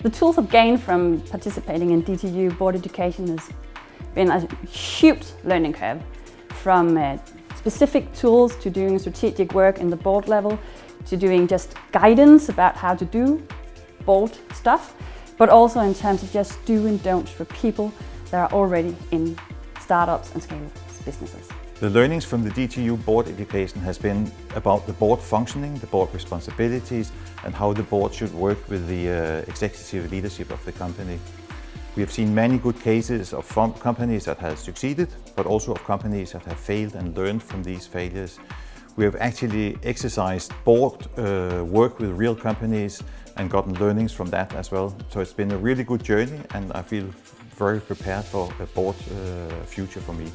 The tools I've gained from participating in DTU board education has been a huge learning curve from uh, specific tools to doing strategic work in the board level to doing just guidance about how to do board stuff but also in terms of just do and don'ts for people that are already in startups and scale businesses. The learnings from the DTU board education has been about the board functioning, the board responsibilities and how the board should work with the uh, executive leadership of the company. We have seen many good cases of companies that have succeeded, but also of companies that have failed and learned from these failures. We have actually exercised board uh, work with real companies and gotten learnings from that as well. So it's been a really good journey and I feel very prepared for a board uh, future for me.